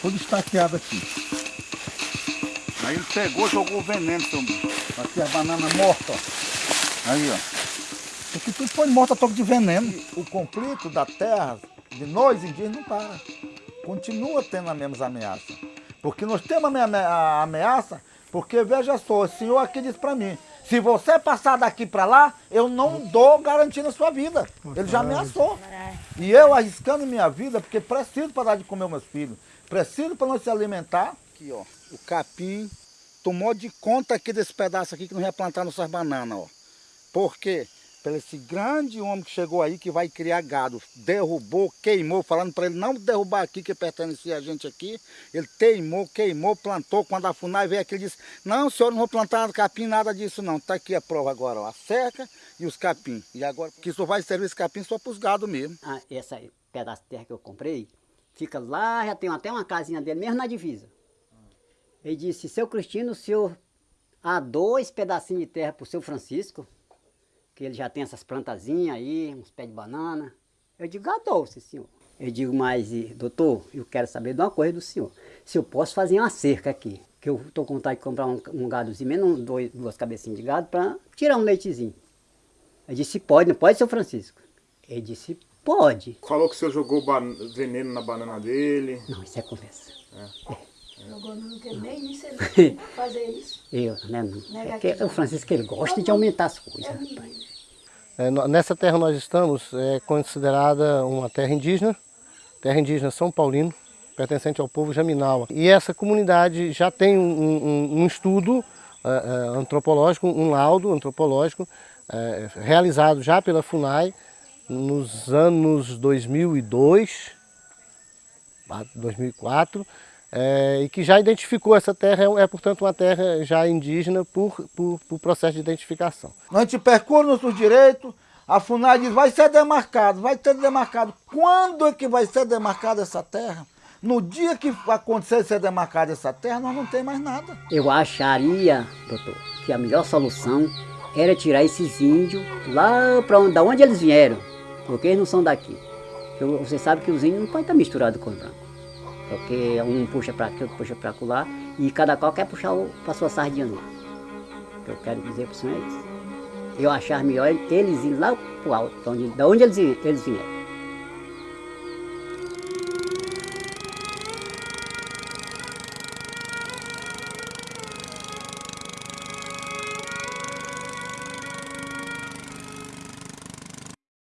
todo estaqueado aqui. Aí ele pegou, jogou o veneno, seu Aqui a banana morta, ó. Aí, ó. Porque tudo foi morto a toque de veneno. O conflito da terra, de nós indígenas, não para. Continua tendo as mesmas ameaças. Porque nós temos a ameaça, porque veja só, o senhor aqui disse para mim, se você passar daqui para lá, eu não dou garantia na sua vida. Ele já ameaçou. E eu arriscando minha vida, porque preciso para dar de comer meus filhos. Preciso para nós se alimentar. Aqui, ó, o capim tomou de conta aqui desse pedaço aqui que não ia plantar nossas bananas, ó. Por quê? Pelo esse grande homem que chegou aí, que vai criar gado, derrubou, queimou, falando para ele não derrubar aqui, que pertencia a gente aqui. Ele teimou, queimou, plantou. Quando a FUNAI veio aqui, ele disse, não, senhor, não vou plantar capim, nada disso não. Está aqui a prova agora, ó, a cerca e os capim. E agora, que só vai servir esse capim só para os gados mesmo. Ah, essa pedaço de terra que eu comprei, fica lá, já tem até uma casinha dele, mesmo na divisa. Ele disse, seu Cristino, o senhor há dois pedacinhos de terra para o seu Francisco, que ele já tem essas plantazinhas aí, uns pés de banana. Eu digo, adoro, sim, senhor. Eu digo, mas, doutor, eu quero saber de uma coisa do senhor. Se eu posso fazer uma cerca aqui, que eu estou com vontade de comprar um, um gadozinho, menos dois, duas cabecinhas de gado, para tirar um leitezinho. Eu disse, pode, não pode, seu Francisco? Ele disse, pode. Falou que o senhor jogou veneno na banana dele. Não, isso é conversa. É. é. Jogou não quer nem isso, ele fazer isso. Eu, né? É o Francisco ele gosta de aumentar as coisas, é rapaz. É, nessa terra nós estamos, é considerada uma terra indígena, terra indígena São Paulino, pertencente ao povo Jaminawa. E essa comunidade já tem um, um, um estudo é, é, antropológico, um laudo antropológico, é, realizado já pela FUNAI nos anos 2002, 2004, é, e que já identificou essa terra, é, é, portanto uma terra já indígena por, por, por processo de identificação. A gente percorre nossos direitos, a FUNAI diz, vai ser demarcado, vai ser demarcado. Quando é que vai ser demarcada essa terra? No dia que acontecer ser demarcada essa terra, nós não tem mais nada. Eu acharia, doutor, que a melhor solução era tirar esses índios lá para onde, onde eles vieram, porque eles não são daqui. Você sabe que os índios não podem estar misturados com os brancos. Porque um puxa para aqui, outro puxa para lá, e cada qual quer puxar para sua sardinha lá. O que eu quero dizer para o senhor é isso. Eu achar melhor eles ir lá para o alto, de onde eles, eles vieram.